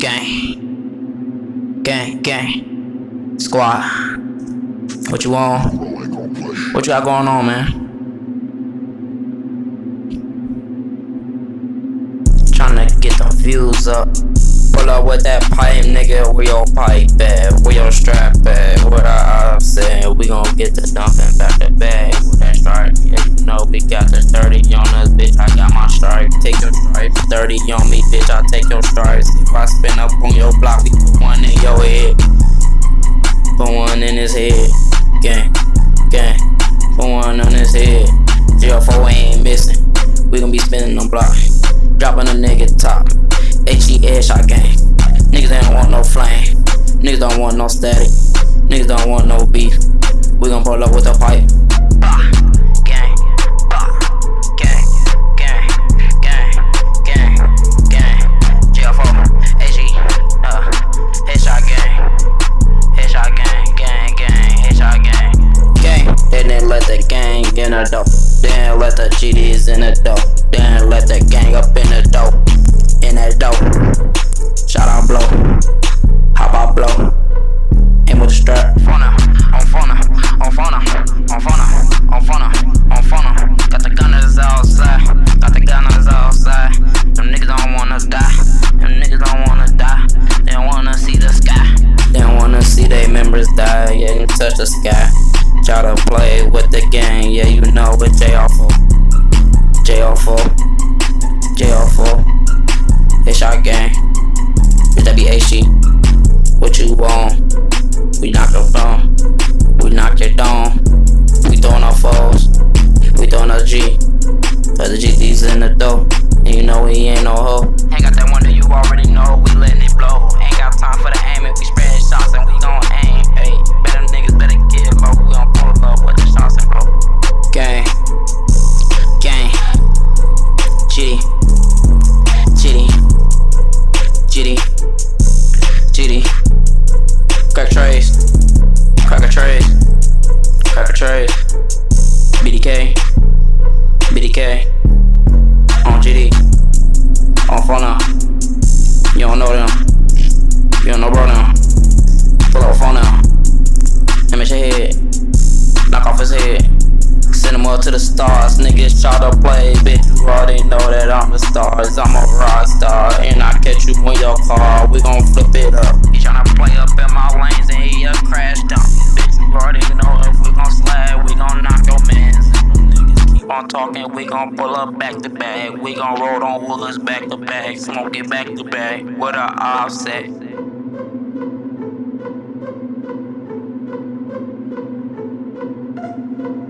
Gang. Gang, gang. Squad. What you want? What you got going on, man? Tryna get them views up. Pull up with that pipe, nigga. Where your pipe at? Where your strap at? What I, said, we gon' get the dumping back to bag. With that stripe, yeah, you know we got the 30 on us, bitch. I got my stripe. Take your stripe. 30 on me, bitch. I take your stripes. If I spin up on your block, we put one in your head. Put one in his head. Gang, gang. Put one on his head. 04 ain't missing. We gon' be spinning on block. Dropping a nigga top. HE gang. Niggas ain't want no flame. Niggas don't want no static. Niggas don't want no beef. We gon' pull up with a pipe. In the dope. Then let the GDs in the dope. Then let the gang up in the dope. In that dope. Shout out blow. Hop out blow. Aim with the strap. Fauna, on fauna, on fauna, on fauna, on fauna, on fauna. Got the gunners outside. Got the gunners outside. Them niggas don't wanna die. Them niggas don't wanna die. They don't wanna see the sky. They don't wanna see their members die. Yeah, touch the sky. Try to play with the gang. You know what J for. J off for. Headshot gang. Bitch, that be. What you want? We knock your phone. We knock your dome. We throwing our foes. We throwing our G. Cause the GD's in the dough. And you know we ain't no hoe. Ain't got that one that you already know. We letting it blow. Ain't got time for the aim. If we Know bro now. Pull up phone now. Image head. Knock off his head. Send him up to the stars. Niggas try to play, bitch. You already know that I'm the stars. I'm a rock star. And I catch you in your car. We gon' flip it up. He tryna play up in my lanes and he a crash dump. Bitch, you already know if we gon' slide, we gon' knock your mans. Niggas keep on talking, we gon' pull up back to back. We gon' roll on woods back to back. Smoke it back to back with a offset. Thank you.